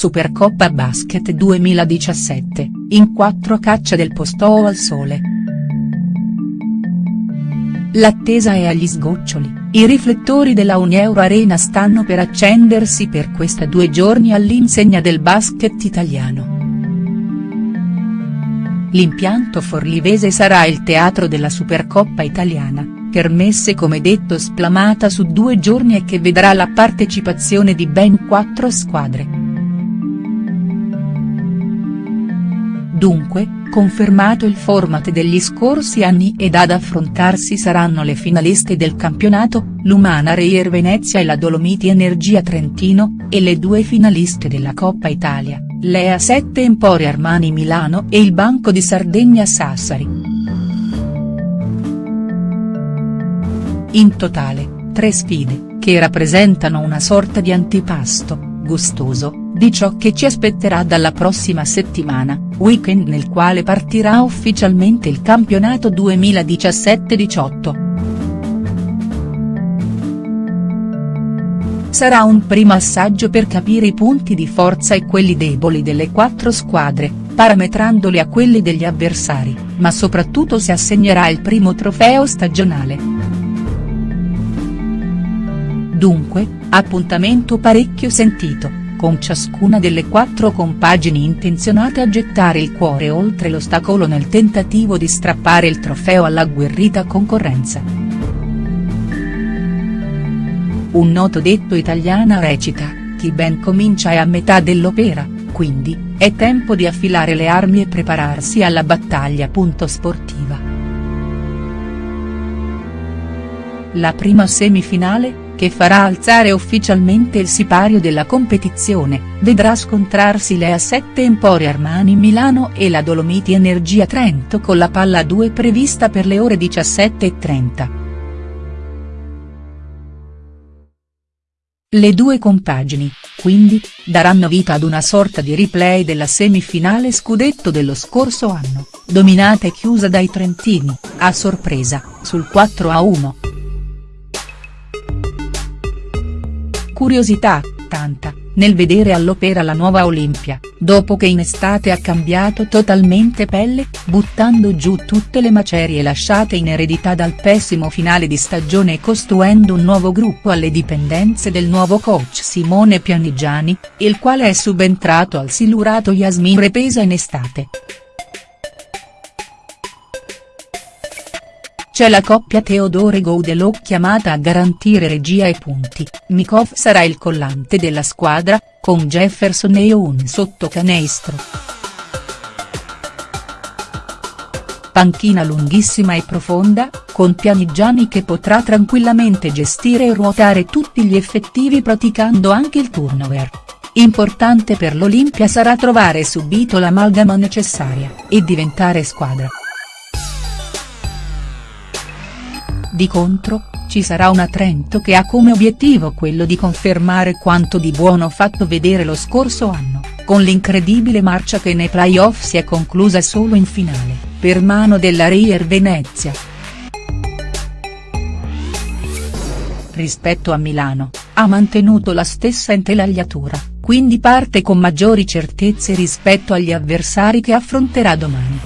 Supercoppa Basket 2017, in quattro caccia del posto al sole. L'attesa è agli sgoccioli, i riflettori della Unieuro Arena stanno per accendersi per questa due giorni all'insegna del basket italiano. L'impianto forlivese sarà il teatro della Supercoppa italiana, kermesse come detto splamata su due giorni e che vedrà la partecipazione di ben quattro squadre. Dunque, confermato il format degli scorsi anni ed ad affrontarsi saranno le finaliste del campionato, l'Umana Reyer Venezia e la Dolomiti Energia Trentino, e le due finaliste della Coppa Italia, l'Ea 7 Empori Armani Milano e il Banco di Sardegna Sassari. In totale, tre sfide, che rappresentano una sorta di antipasto, gustoso, di ciò che ci aspetterà dalla prossima settimana, weekend nel quale partirà ufficialmente il campionato 2017-18. Sarà un primo assaggio per capire i punti di forza e quelli deboli delle quattro squadre, parametrandoli a quelli degli avversari, ma soprattutto si assegnerà il primo trofeo stagionale. Dunque, appuntamento parecchio sentito con ciascuna delle quattro compagini intenzionate a gettare il cuore oltre l'ostacolo nel tentativo di strappare il trofeo all'agguerrita concorrenza. Un noto detto italiana recita, chi ben comincia è a metà dell'opera, quindi, è tempo di affilare le armi e prepararsi alla battaglia. Sportiva. La prima semifinale, che farà alzare ufficialmente il sipario della competizione, vedrà scontrarsi le A7 Empori Armani Milano e la Dolomiti Energia Trento con la palla 2 prevista per le ore 17.30. Le due compagini, quindi, daranno vita ad una sorta di replay della semifinale scudetto dello scorso anno, dominata e chiusa dai trentini, a sorpresa, sul 4-1. Curiosità, tanta, nel vedere all'opera la nuova Olimpia, dopo che in estate ha cambiato totalmente pelle, buttando giù tutte le macerie lasciate in eredità dal pessimo finale di stagione e costruendo un nuovo gruppo alle dipendenze del nuovo coach Simone Pianigiani, il quale è subentrato al silurato Yasmin Repesa in estate. C'è la coppia Teodore Goudelot chiamata a garantire regia e punti, Mikov sarà il collante della squadra, con Jefferson e un sottocanestro. Panchina lunghissima e profonda, con Pianigiani che potrà tranquillamente gestire e ruotare tutti gli effettivi praticando anche il turnover. Importante per l'Olimpia sarà trovare subito l'amalgama necessaria, e diventare squadra. Di contro, ci sarà una Trento che ha come obiettivo quello di confermare quanto di buono fatto vedere lo scorso anno, con l'incredibile marcia che nei playoff si è conclusa solo in finale, per mano della Reyer Venezia. Rispetto a Milano, ha mantenuto la stessa intelagliatura, quindi parte con maggiori certezze rispetto agli avversari che affronterà domani.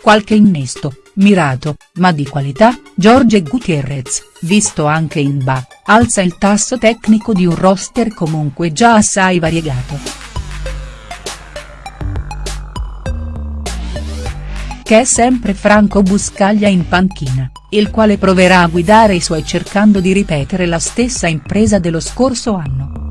Qualche innesto, mirato, ma di qualità, Jorge Gutierrez, visto anche in BA, alza il tasso tecnico di un roster comunque già assai variegato. Che è sempre Franco Buscaglia in panchina, il quale proverà a guidare i suoi cercando di ripetere la stessa impresa dello scorso anno.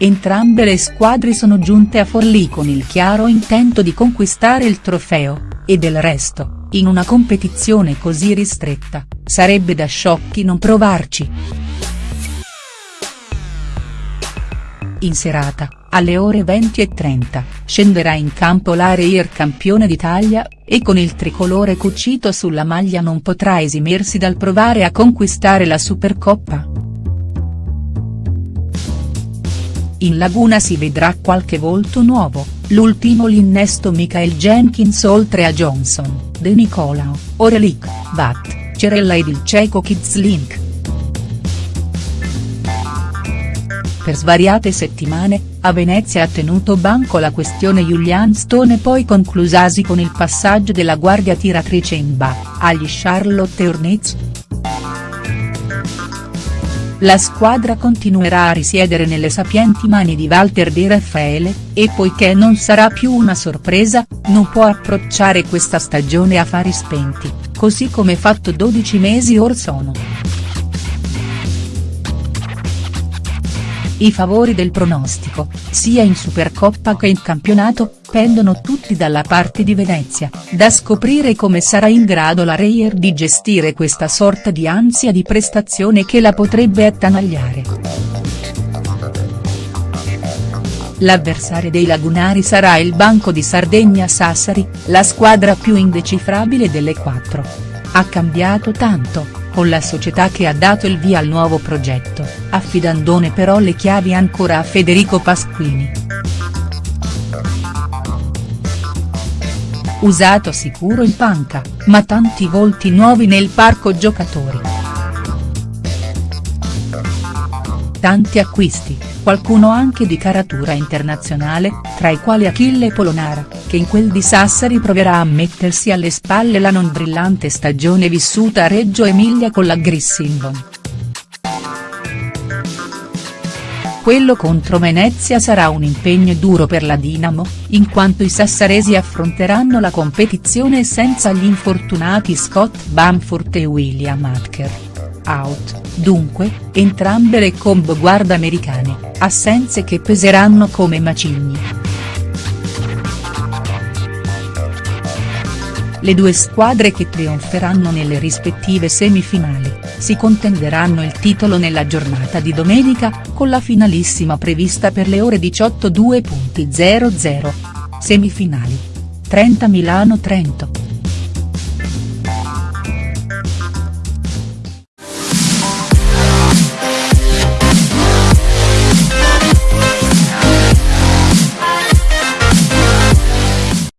Entrambe le squadre sono giunte a Forlì con il chiaro intento di conquistare il trofeo, e del resto, in una competizione così ristretta, sarebbe da sciocchi non provarci. In serata, alle ore 20.30, scenderà in campo l'Areir campione d'Italia, e con il tricolore cucito sulla maglia non potrà esimersi dal provare a conquistare la Supercoppa. In laguna si vedrà qualche volto nuovo, l'ultimo l'innesto Michael Jenkins oltre a Johnson, De Nicolao, Orelik, Bat, Cerella ed il cieco Kids Link. per svariate settimane, a Venezia ha tenuto banco la questione Julian Stone poi conclusasi con il passaggio della guardia tiratrice in ba, agli Charlotte Hornets. La squadra continuerà a risiedere nelle sapienti mani di Walter Di Raffaele, e poiché non sarà più una sorpresa, non può approcciare questa stagione a fari spenti, così come fatto 12 mesi or sono. I favori del pronostico, sia in Supercoppa che in campionato, pendono tutti dalla parte di Venezia, da scoprire come sarà in grado la Reyer di gestire questa sorta di ansia di prestazione che la potrebbe attanagliare. L'avversario dei lagunari sarà il Banco di Sardegna Sassari, la squadra più indecifrabile delle quattro. Ha cambiato tanto, con la società che ha dato il via al nuovo progetto, affidandone però le chiavi ancora a Federico Pasquini. Usato sicuro in panca, ma tanti volti nuovi nel parco giocatori. Tanti acquisti, qualcuno anche di caratura internazionale, tra i quali Achille Polonara, che in quel di Sassari proverà a mettersi alle spalle la non brillante stagione vissuta a Reggio Emilia con la Grissindon. Quello contro Venezia sarà un impegno duro per la Dinamo, in quanto i sassaresi affronteranno la competizione senza gli infortunati Scott Bamford e William Atker. Out, dunque, entrambe le combo guarda americane, assenze che peseranno come macigni. Le due squadre che trionferanno nelle rispettive semifinali, si contenderanno il titolo nella giornata di domenica, con la finalissima prevista per le ore 18.00. Semifinali. 30 Milano-Trento.